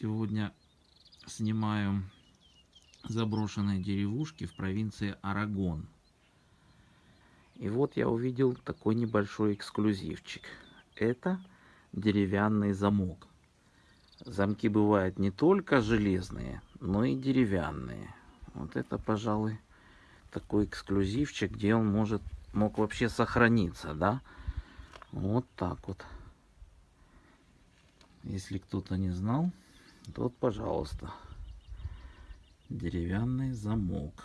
Сегодня снимаю заброшенные деревушки в провинции Арагон. И вот я увидел такой небольшой эксклюзивчик. Это деревянный замок. Замки бывают не только железные, но и деревянные. Вот это, пожалуй, такой эксклюзивчик, где он может мог вообще сохраниться, да? Вот так вот. Если кто-то не знал, вот, пожалуйста, деревянный замок.